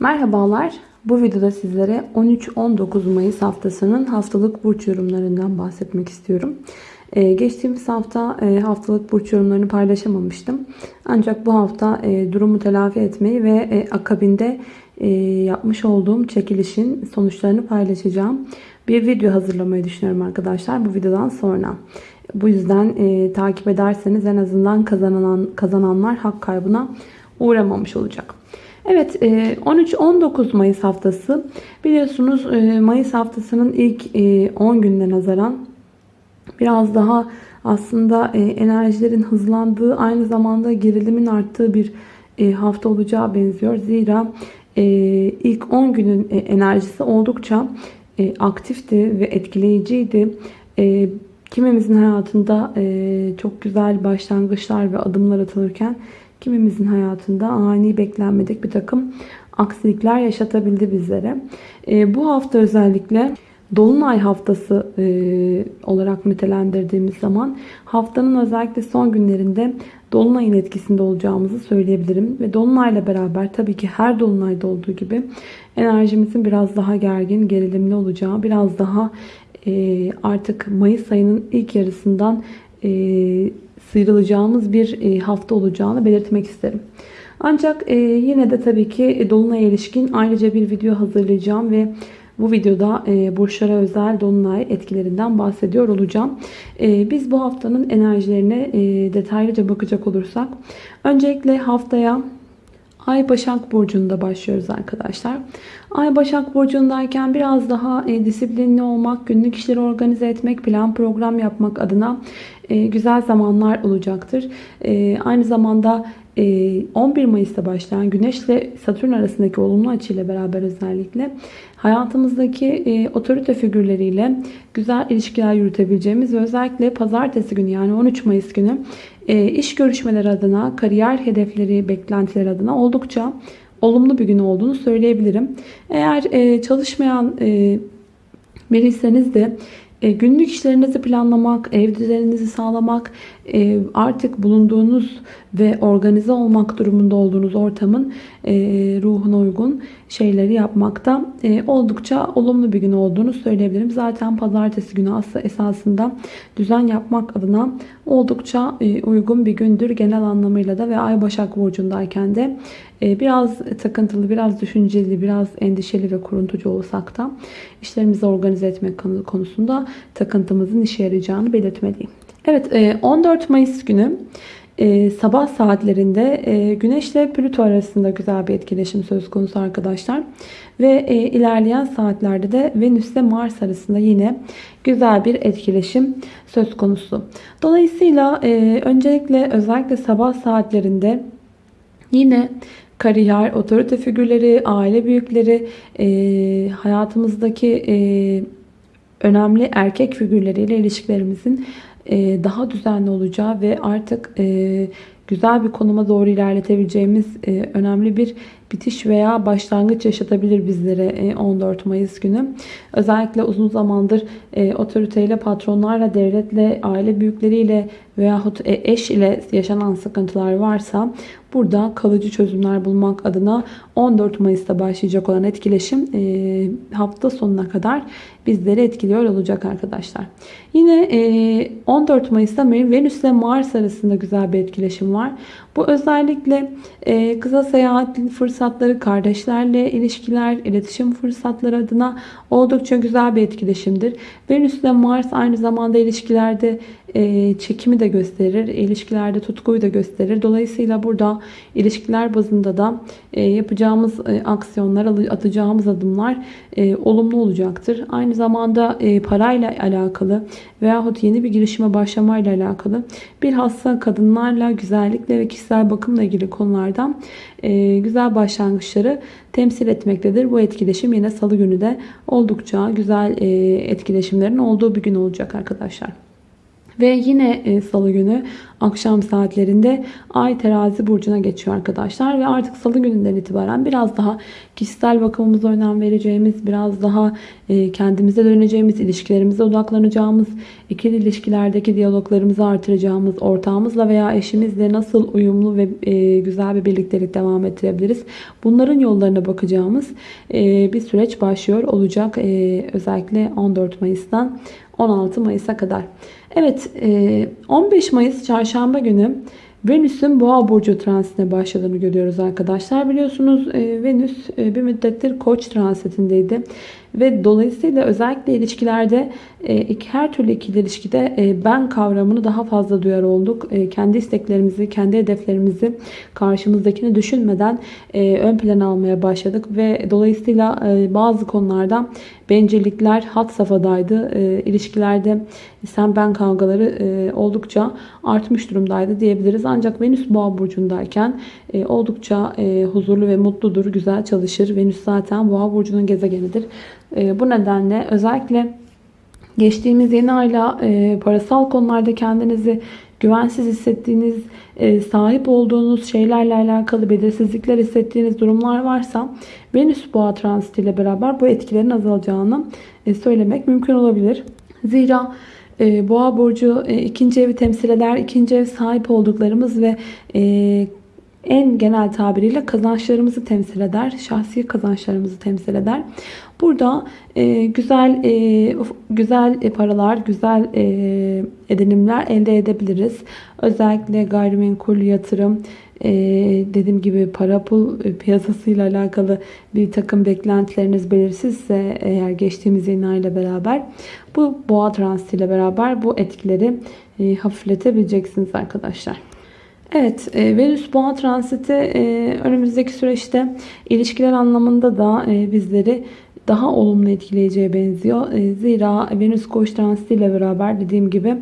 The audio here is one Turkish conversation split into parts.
Merhabalar. Bu videoda sizlere 13-19 Mayıs haftasının haftalık burç yorumlarından bahsetmek istiyorum. Ee, geçtiğimiz hafta e, haftalık burç yorumlarını paylaşamamıştım. Ancak bu hafta e, durumu telafi etmeyi ve e, akabinde yapmış olduğum çekilişin sonuçlarını paylaşacağım. Bir video hazırlamayı düşünüyorum arkadaşlar bu videodan sonra. Bu yüzden takip ederseniz en azından kazanan kazananlar hak kaybına uğramamış olacak. Evet 13-19 Mayıs haftası biliyorsunuz Mayıs haftasının ilk 10 gününe nazaran biraz daha aslında enerjilerin hızlandığı aynı zamanda gerilimin arttığı bir hafta olacağı benziyor. Zira ilk 10 günün enerjisi oldukça aktifti ve etkileyiciydi. Kimimizin hayatında çok güzel başlangıçlar ve adımlar atılırken kimimizin hayatında ani beklenmedik bir takım aksilikler yaşatabildi bizlere. E, bu hafta özellikle Dolunay haftası e, olarak nitelendirdiğimiz zaman haftanın özellikle son günlerinde Dolunay'ın etkisinde olacağımızı söyleyebilirim. Ve Dolunay'la beraber tabii ki her Dolunay'da olduğu gibi enerjimizin biraz daha gergin, gerilimli olacağı, biraz daha e, artık Mayıs ayının ilk yarısından e, sıyrılacağımız bir e, hafta olacağını belirtmek isterim. Ancak e, yine de tabii ki e, Dolunay'a ilişkin ayrıca bir video hazırlayacağım ve bu videoda burçlara özel Dolunay etkilerinden bahsediyor olacağım. Biz bu haftanın enerjilerine detaylıca bakacak olursak öncelikle haftaya Ay Başak Burcu'nda başlıyoruz arkadaşlar. Ay Başak Burcu'ndayken biraz daha e, disiplinli olmak, günlük işleri organize etmek, plan program yapmak adına e, güzel zamanlar olacaktır. E, aynı zamanda 11 Mayıs'ta başlayan Güneş ile Satürn arasındaki olumlu açıyla beraber özellikle hayatımızdaki otorite figürleriyle güzel ilişkiler yürütebileceğimiz ve özellikle pazartesi günü yani 13 Mayıs günü iş görüşmeleri adına, kariyer hedefleri, beklentileri adına oldukça olumlu bir gün olduğunu söyleyebilirim. Eğer çalışmayan biriyseniz de e, günlük işlerinizi planlamak, ev düzeninizi sağlamak, e, artık bulunduğunuz ve organize olmak durumunda olduğunuz ortamın e, ruhuna uygun şeyleri yapmakta oldukça olumlu bir gün olduğunu söyleyebilirim. Zaten pazartesi günü aslında esasında düzen yapmak adına oldukça uygun bir gündür genel anlamıyla da ve Ay Başak Burcu'ndayken de biraz takıntılı, biraz düşünceli, biraz endişeli ve kuruntucu olsak da işlerimizi organize etmek konusunda takıntımızın işe yarayacağını belirtmeliyim. Evet 14 e, Mayıs günü e, sabah saatlerinde e, Güneş ile Plüto arasında güzel bir etkileşim söz konusu arkadaşlar. Ve ilerleyen saatlerde de Venüs ile Mars arasında yine güzel bir etkileşim söz konusu. Dolayısıyla öncelikle özellikle sabah saatlerinde yine kariyer, otorite figürleri, aile büyükleri, hayatımızdaki önemli erkek figürleriyle ilişkilerimizin e, daha düzenli olacağı ve artık e, güzel bir konuma doğru ilerletebileceğimiz e, önemli bir bitiş veya başlangıç yaşatabilir bizlere 14 Mayıs günü. Özellikle uzun zamandır otoriteyle, patronlarla, devletle, aile büyükleriyle veyahut eş ile yaşanan sıkıntılar varsa burada kalıcı çözümler bulmak adına 14 Mayıs'ta başlayacak olan etkileşim hafta sonuna kadar bizleri etkiliyor olacak arkadaşlar. Yine 14 Mayıs'ta Venüs ile Mars arasında güzel bir etkileşim var. Bu özellikle kısa seyahat fırsatları, kardeşlerle ilişkiler, iletişim fırsatları adına oldukça güzel bir etkileşimdir. Venüs ile Mars aynı zamanda ilişkilerde çekimi de gösterir. ilişkilerde tutkuyu da gösterir. Dolayısıyla burada ilişkiler bazında da yapacağımız aksiyonlar, atacağımız adımlar olumlu olacaktır. Aynı zamanda parayla alakalı veyahut yeni bir girişime başlamayla alakalı bilhassa kadınlarla, güzellikle ve kişisel bakımla ilgili konulardan güzel başlangıçları temsil etmektedir. Bu etkileşim yine salı günü de oldukça güzel etkileşimlerin olduğu bir gün olacak arkadaşlar. Ve yine e, salı günü akşam saatlerinde Ay terazi burcuna geçiyor arkadaşlar. Ve artık salı gününden itibaren biraz daha kişisel bakımımıza önem vereceğimiz, biraz daha e, kendimize döneceğimiz, ilişkilerimize odaklanacağımız, ikili ilişkilerdeki diyaloglarımızı artıracağımız, ortağımızla veya eşimizle nasıl uyumlu ve e, güzel bir birliktelik devam ettirebiliriz. Bunların yollarına bakacağımız bir süreç başlıyor olacak. Özellikle 14 Mayıs'tan 16 Mayıs'a kadar. Evet 15 Mayıs çarşamba günü Venüs'ün boğa burcu transitine başladığını görüyoruz arkadaşlar. Biliyorsunuz Venüs bir müddettir koç transitindeydi. Ve dolayısıyla özellikle ilişkilerde her türlü ikili ilişkide ben kavramını daha fazla duyar olduk. Kendi isteklerimizi, kendi hedeflerimizi karşımızdakini düşünmeden ön plana almaya başladık. Ve dolayısıyla bazı konularda bencillikler hat safhadaydı. İlişkilerde sen ben kavgaları oldukça artmış durumdaydı diyebiliriz. Ancak Venüs boğa burcundayken oldukça huzurlu ve mutludur, güzel çalışır. Venüs zaten boğa burcunun gezegenidir. E, bu nedenle özellikle geçtiğimiz yeni ayla e, parasal konularda kendinizi güvensiz hissettiğiniz, e, sahip olduğunuz şeylerle alakalı belirsizlikler hissettiğiniz durumlar varsa Venüs boğa transitiyle beraber bu etkilerin azalacağını söylemek mümkün olabilir. Zira Boğa burcu ikinci evi temsil eder. İkinci ev sahip olduklarımız ve en genel tabiriyle kazançlarımızı temsil eder. Şahsi kazançlarımızı temsil eder. Burada e, güzel e, güzel paralar, güzel e, edinimler elde edebiliriz. Özellikle gayrimenkul yatırım, e, dediğim gibi para pul piyasasıyla alakalı bir takım beklentileriniz belirsizse eğer geçtiğimiz yeni ayla beraber bu boğa transitiyle beraber bu etkileri e, hafifletebileceksiniz arkadaşlar. Evet, e, Venüs Boğa transiti e, önümüzdeki süreçte ilişkiler anlamında da e, bizleri daha olumlu etkileyeceğe benziyor. Zira Venüs Koç transiti ile beraber dediğim gibi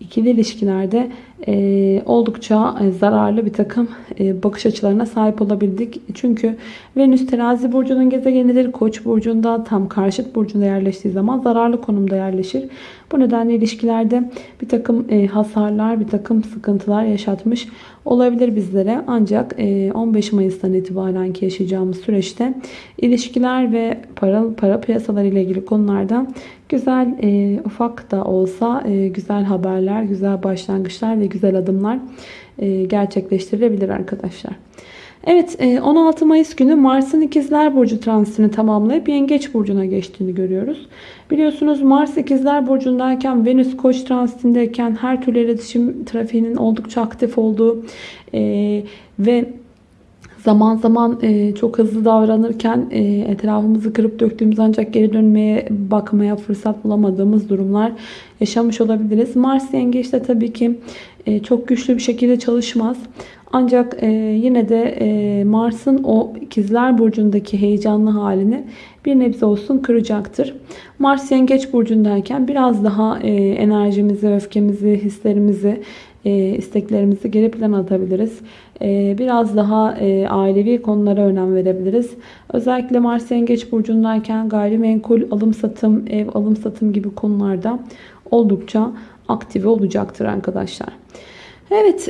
ikili ilişkilerde e, oldukça zararlı bir takım e, bakış açılarına sahip olabildik. Çünkü Venüs terazi burcunun gezegenidir. Koç burcunda tam karşıt burcunda yerleştiği zaman zararlı konumda yerleşir. Bu nedenle ilişkilerde bir takım e, hasarlar, bir takım sıkıntılar yaşatmış olabilir bizlere. Ancak e, 15 Mayıs'tan itibaren ki yaşayacağımız süreçte ilişkiler ve para, para piyasaları ile ilgili konularda güzel e, ufak da olsa e, güzel haberler, güzel başlangıçlar ve güzel adımlar e, gerçekleştirilebilir arkadaşlar. Evet 16 e, Mayıs günü Mars'ın ikizler burcu transitini tamamlayıp yengeç burcuna geçtiğini görüyoruz. Biliyorsunuz Mars ikizler burcundayken Venüs koç transitindeyken her türlü iletişim trafiğinin oldukça aktif olduğu e, ve zaman zaman e, çok hızlı davranırken e, etrafımızı kırıp döktüğümüz ancak geri dönmeye bakmaya fırsat bulamadığımız durumlar yaşamış olabiliriz. Mars yengeçte tabii ki e, çok güçlü bir şekilde çalışmaz. Ancak e, yine de e, Mars'ın o ikizler burcundaki heyecanlı halini bir nebze olsun kıracaktır. Mars yengeç burcundayken biraz daha e, enerjimizi, öfkemizi, hislerimizi, e, isteklerimizi geri plana atabiliriz. E, biraz daha e, ailevi konulara önem verebiliriz. Özellikle Mars yengeç burcundayken gayrimenkul alım satım, ev alım satım gibi konularda oldukça aktive olacaktır arkadaşlar. Evet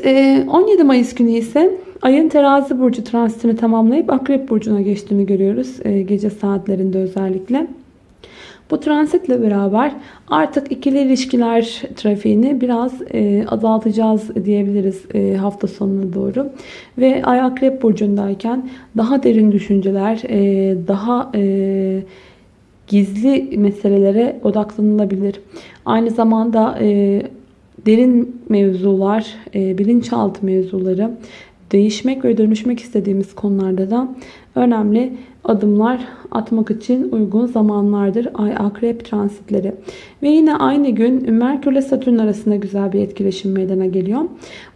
17 Mayıs günü ise ayın terazi burcu transitini tamamlayıp akrep burcuna geçtiğini görüyoruz. Gece saatlerinde özellikle. Bu transitle beraber artık ikili ilişkiler trafiğini biraz e, azaltacağız diyebiliriz e, hafta sonuna doğru. Ve Ay Akrep Burcu'ndayken daha derin düşünceler, e, daha e, gizli meselelere odaklanılabilir. Aynı zamanda e, derin mevzular, e, bilinçaltı mevzuları, değişmek ve dönüşmek istediğimiz konularda da önemli adımlar atmak için uygun zamanlardır ay akrep transitleri. Ve yine aynı gün Merkür ile Satürn arasında güzel bir etkileşim meydana geliyor.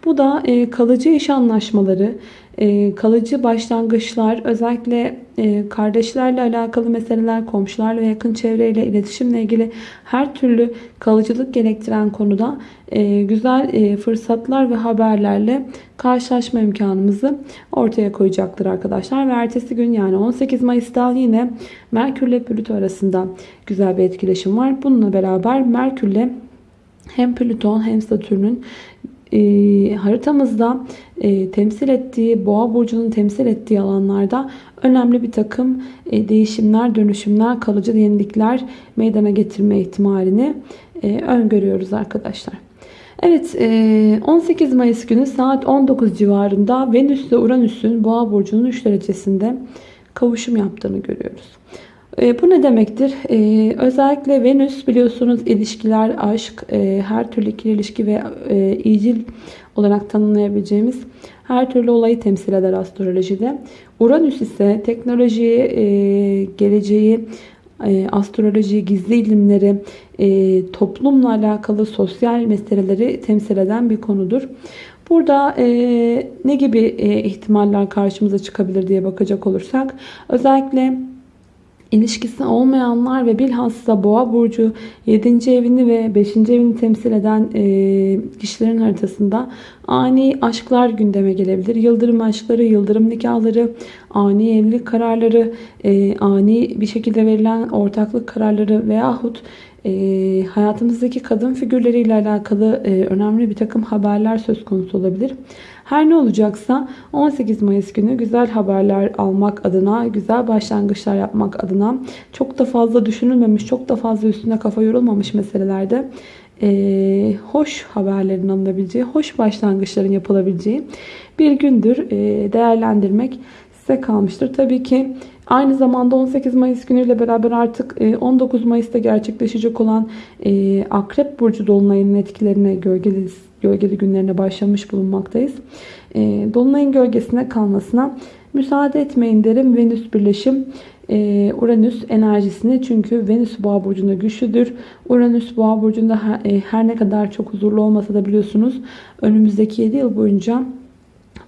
Bu da e, kalıcı iş anlaşmaları, e, kalıcı başlangıçlar, özellikle e, kardeşlerle alakalı meseleler, komşularla ve yakın çevreyle iletişimle ilgili her türlü kalıcılık gerektiren konuda güzel fırsatlar ve haberlerle karşılaşma imkanımızı ortaya koyacaktır arkadaşlar. Ve ertesi gün yani 18 Mayıs'ta yine Merkür ile Plüto arasında güzel bir etkileşim var. Bununla beraber Merkür ile hem Plüton hem Satürn'ün e, haritamızda e, temsil ettiği, Boğa burcunun temsil ettiği alanlarda önemli bir takım e, değişimler, dönüşümler, kalıcı yenilikler meydana getirme ihtimalini e, öngörüyoruz arkadaşlar. Evet 18 e, Mayıs günü saat 19 civarında Venüs ile Uranüs'ün Boğa burcunun 3 derecesinde kavuşum yaptığını görüyoruz. E, bu ne demektir? E, özellikle Venüs biliyorsunuz ilişkiler, aşk, her türlü ikili ilişki ve iyicil olarak tanımlayabileceğimiz her türlü olayı temsil eder astrolojide. Uranüs ise teknolojiyi, geleceği, e, astroloji, gizli ilimleri, e, toplumla alakalı sosyal meseleleri temsil eden bir konudur. Burada e, ne gibi e, ihtimaller karşımıza çıkabilir diye bakacak olursak özellikle ilişkisi olmayanlar ve bilhassa boğa burcu 7. evini ve 5. evini temsil eden e, kişilerin haritasında ani aşklar gündeme gelebilir. Yıldırım aşkları, yıldırım nikahları, ani evlilik kararları, e, ani bir şekilde verilen ortaklık kararları veyahut e, hayatımızdaki kadın figürleriyle alakalı e, önemli bir takım haberler söz konusu olabilir. Her ne olacaksa 18 Mayıs günü güzel haberler almak adına, güzel başlangıçlar yapmak adına çok da fazla düşünülmemiş, çok da fazla üstüne kafa yorulmamış meselelerde e, hoş haberlerin alınabileceği, hoş başlangıçların yapılabileceği bir gündür e, değerlendirmek size kalmıştır. Tabii ki aynı zamanda 18 Mayıs günüyle beraber artık 19 e, Mayıs'ta gerçekleşecek olan e, Akrep Burcu Dolunay'ın etkilerine gölgeli, gölgeli günlerine başlamış bulunmaktayız. E, Dolunay'ın gölgesine kalmasına müsaade etmeyin derim. Venüs birleşim Uranüs enerjisini çünkü Venüs boğa burcunda güçlüdür. Uranüs boğa burcunda her ne kadar çok huzurlu olmasa da biliyorsunuz önümüzdeki 7 yıl boyunca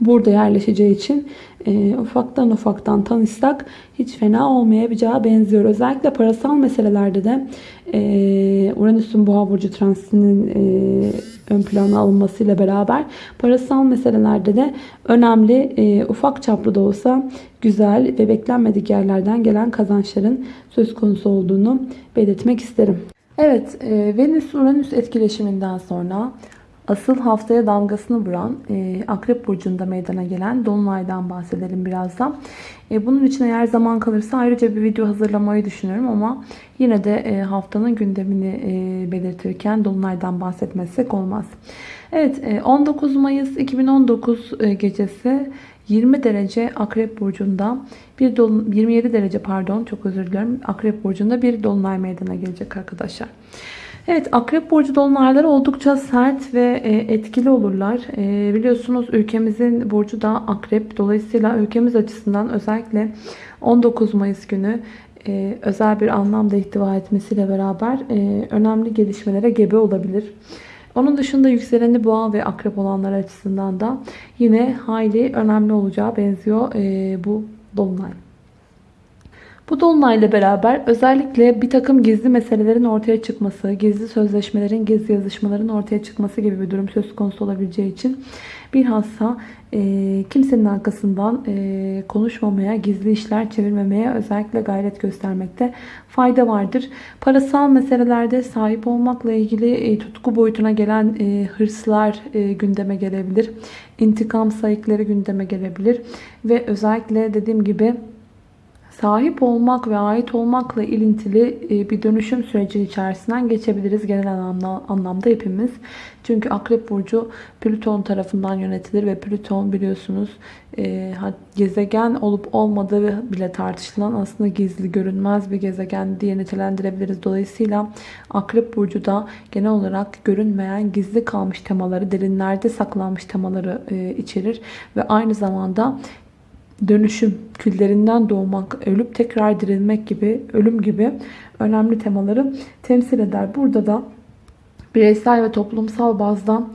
burada yerleşeceği için e, ufaktan ufaktan tanışsak hiç fena olmayacağı benziyor. Özellikle parasal meselelerde de e, Uranüs'ün boğa burcu transitinin e, ön plana alınmasıyla beraber parasal meselelerde de önemli e, ufak çaplı da olsa güzel ve beklenmedik yerlerden gelen kazançların söz konusu olduğunu belirtmek isterim. Evet e, Venüs-Uranüs etkileşiminden sonra Asıl haftaya damgasını vuran e, Akrep Burcu'nda meydana gelen Dolunay'dan bahsedelim birazdan. E, bunun için eğer zaman kalırsa ayrıca bir video hazırlamayı düşünüyorum ama yine de e, haftanın gündemini e, belirtirken Dolunay'dan bahsetmezsek olmaz. Evet e, 19 Mayıs 2019 e, gecesi 20 derece Akrep Burcu'nda bir dolun 27 derece pardon çok özür dilerim Akrep Burcu'nda bir dolunay meydana gelecek arkadaşlar. Evet Akrep Burcu dolunayları oldukça sert ve e, etkili olurlar. E, biliyorsunuz ülkemizin burcu da Akrep. Dolayısıyla ülkemiz açısından özellikle 19 Mayıs günü e, özel bir anlamda ihtiva etmesiyle beraber önemli gelişmelere gebe olabilir. Onun dışında yükseleni boğa ve akrep olanlar açısından da yine hayli önemli olacağı benziyor bu dolunay. Bu dolunayla beraber özellikle bir takım gizli meselelerin ortaya çıkması, gizli sözleşmelerin, gizli yazışmaların ortaya çıkması gibi bir durum söz konusu olabileceği için bilhassa e, kimsenin arkasından e, konuşmamaya, gizli işler çevirmemeye özellikle gayret göstermekte fayda vardır. Parasal meselelerde sahip olmakla ilgili e, tutku boyutuna gelen e, hırslar e, gündeme gelebilir. İntikam sayıkları gündeme gelebilir. Ve özellikle dediğim gibi sahip olmak ve ait olmakla ilintili e, bir dönüşüm süreci içerisinden geçebiliriz genel anlamda hepimiz. Çünkü Akrep Burcu Plüton tarafından yönetilir ve Plüton biliyorsunuz e, gezegen olup olmadığı bile tartışılan aslında gizli görünmez bir gezegen diye nitelendirebiliriz. Dolayısıyla Akrep Burcu da genel olarak görünmeyen gizli kalmış temaları, derinlerde saklanmış temaları e, içerir ve aynı zamanda dönüşüm, küllerinden doğmak, ölüp tekrar dirilmek gibi, ölüm gibi önemli temaları temsil eder. Burada da bireysel ve toplumsal bazda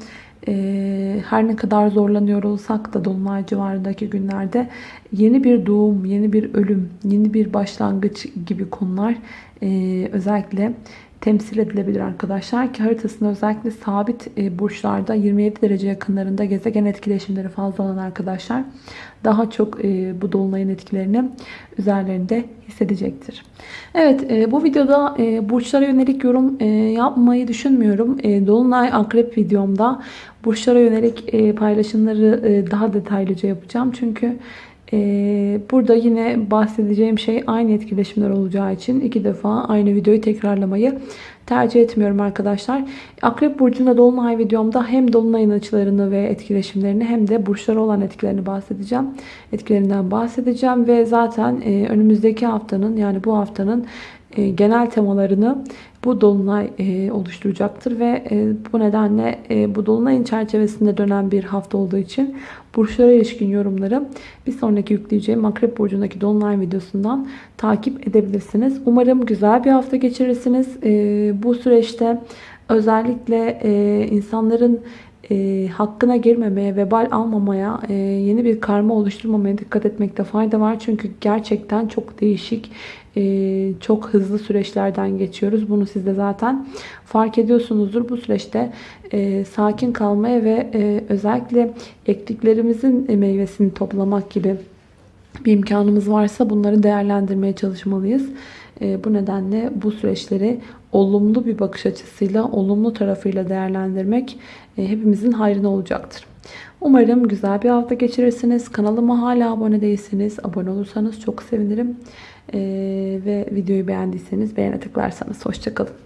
e, her ne kadar zorlanıyor olsak da Dolunay civarındaki günlerde yeni bir doğum, yeni bir ölüm, yeni bir başlangıç gibi konular e, özellikle temsil edilebilir arkadaşlar. Ki haritasında özellikle sabit e, burçlarda 27 derece yakınlarında gezegen etkileşimleri fazla olan arkadaşlar daha çok e, bu dolunayın etkilerini üzerlerinde hissedecektir. Evet e, bu videoda burçlara yönelik yorum yapmayı düşünmüyorum. Dolunay akrep videomda burçlara yönelik paylaşımları daha detaylıca yapacağım. Çünkü burada yine bahsedeceğim şey aynı etkileşimler olacağı için iki defa aynı videoyu tekrarlamayı tercih etmiyorum arkadaşlar. Akrep burcunda dolunay videomda hem dolunayın açılarını ve etkileşimlerini hem de burçlara olan etkilerini bahsedeceğim. Etkilerinden bahsedeceğim ve zaten e, önümüzdeki haftanın yani bu haftanın genel temalarını bu dolunay e, oluşturacaktır ve e, bu nedenle bu dolunayın çerçevesinde dönen bir hafta olduğu için burçlara ilişkin yorumları bir sonraki yükleyeceğim Akrep Burcu'ndaki dolunay videosundan takip edebilirsiniz. Umarım güzel bir hafta geçirirsiniz. Bu süreçte özellikle insanların e, hakkına girmemeye, vebal almamaya, e, yeni bir karma oluşturmamaya dikkat etmekte fayda var. Çünkü gerçekten çok değişik, e, çok hızlı süreçlerden geçiyoruz. Bunu siz de zaten fark ediyorsunuzdur. Bu süreçte e, sakin kalmaya ve e, özellikle ektiklerimizin meyvesini toplamak gibi bir imkanımız varsa bunları değerlendirmeye çalışmalıyız. E, bu nedenle bu süreçleri olumlu bir bakış açısıyla, olumlu tarafıyla değerlendirmek hepimizin hayrına olacaktır. Umarım güzel bir hafta geçirirsiniz. Kanalıma hala abone değilseniz abone olursanız çok sevinirim. E, ve videoyu beğendiyseniz beğene tıklarsanız. Hoşçakalın.